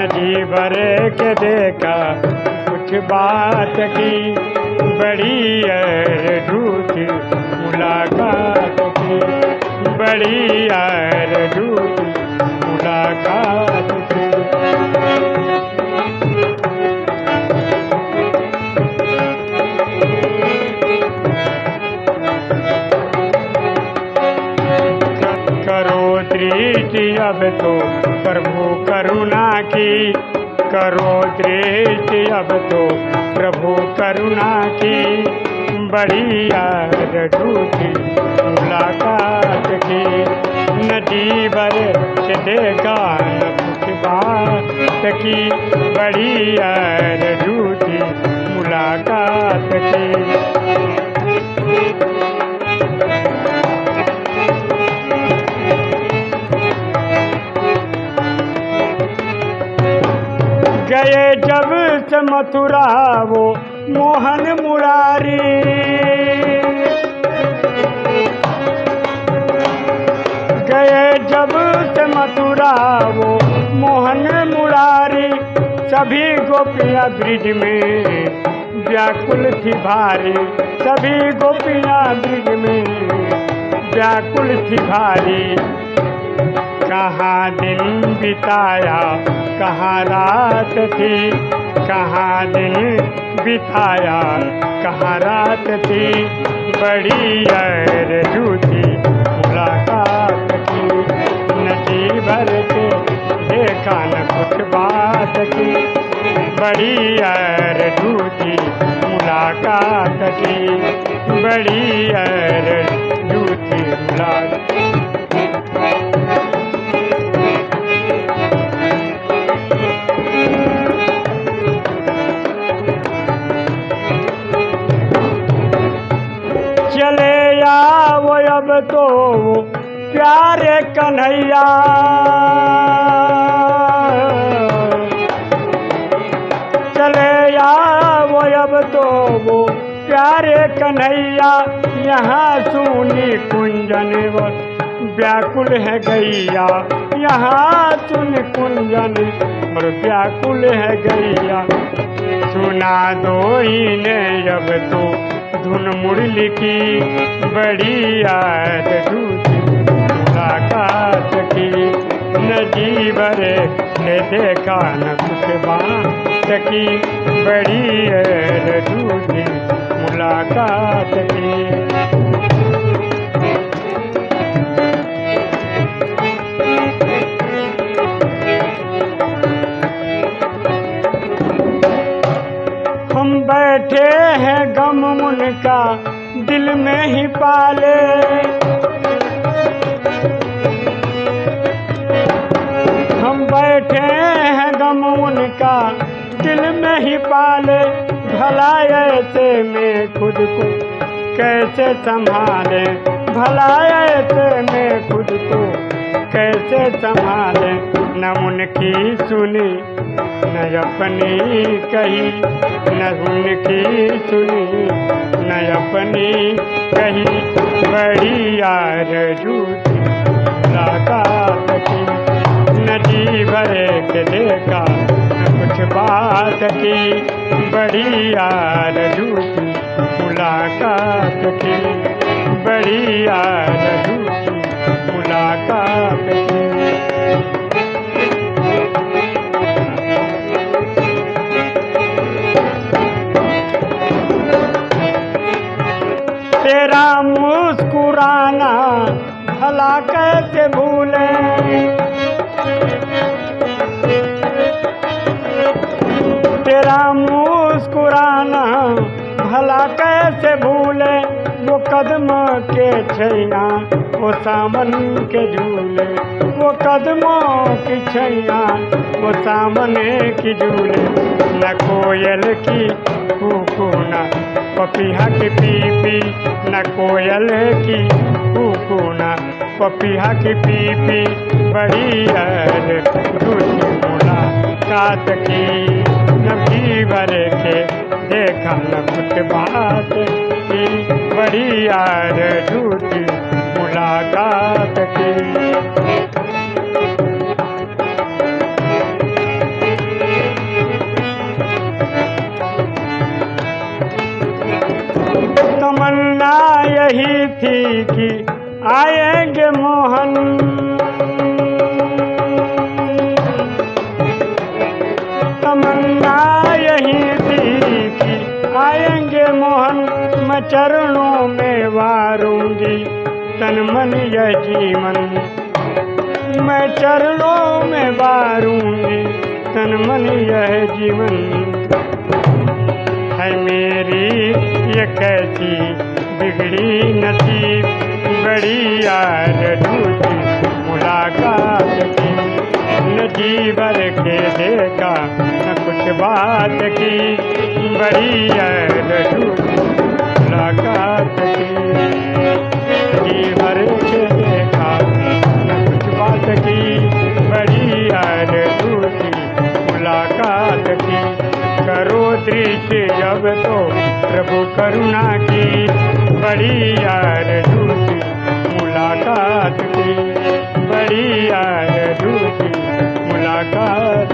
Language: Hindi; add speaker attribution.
Speaker 1: नदी भरे के देखा कुछ बात की बड़ी है झूठ मुलाकात की बड़ी यार दृष्टि अब तो प्रभु करुणा की। करो दृष्टि अब तो प्रभु करुणा की। बड़ी यार झूठी मुलाकात की। नदी भर देखा बात की। बड़ी झूठी मुलाकात की। गए जब से मथुरा वो मोहन मुरारी। गए जब से मथुरा वो मोहन मुरारी, सभी गोपियाँ ब्रिज में व्याकुल थी भारी। सभी गोपियाँ ब्रिज में व्याकुल थी भारी। कहाँ दिन बिताया, कहाँ रात थी, कहाँ दिन बिताया, कहाँ रात थी, बड़ी यार झूठी मुलाकात की नदी भर के देखा न कुछ बात की, बड़ी यार झूठी मुलाकात की, बड़ी यार झूठी मुलाकात तो प्यारे कन्हैया। चले आओ अब तो वो प्यारे कन्हैया, यहाँ सुनी कुंजन व्याकुल है गैया। यहाँ सुन कुंजन और व्याकुल है गैया। सुना दो ही ने अब तो धुन मुरली की बड़ी याद झूठी मुलाकात की नदी भरे ने देखा न कुछ की। बड़ी याद मुलाकात की। में ही पाले। हम बैठे हैं गम उनका दिल में ही पाले। भला ऐसे में खुद को कैसे संभाले? भला ऐसे में खुद को कैसे संभाले? न उनकी सुनी, न अपनी कही, न उनकी सुनी, न अपनी कही। बड़ी यार मुलाकात की नदी भरे के देखा, न कुछ बात की। बड़ी यार झूठी मुलाकात की, बड़ी यार तेरा मुस्कुराना भला कैसे भूले? तेरा मुस्कुराना भला कैसे भूले? कदम के छैया वो सावन के झूले, वो कदमों की छैया वो सामने की झूले। न कोयल की कुकुना पपीहा की पीपी, न कोयल की कुकुना पपीहा की पीपी। बड़ी यार झूठी मुलाकात की नबी भरे के देखा न कुछ बात। की बड़ी यार झूठी मुलाकात की। तमन्ना यही थी कि आएँगे मोहन। चरणों में वारूँगी, तन मन यह जीवन। मैं चरणों में वारूँगी, तन मन यह जीवन। है मेरी ये कैसी बिगड़ी नसीब, बड़ी यार झूठी मुलाकात की। न के देखा, न कुछ बात की, बड़ी यार बड़ी यार मुलाकात की करो दृष्टि जब तो प्रभु करुणा की बड़ी यार झूठी मुलाकात की। बड़ी यार झूठी मुलाकात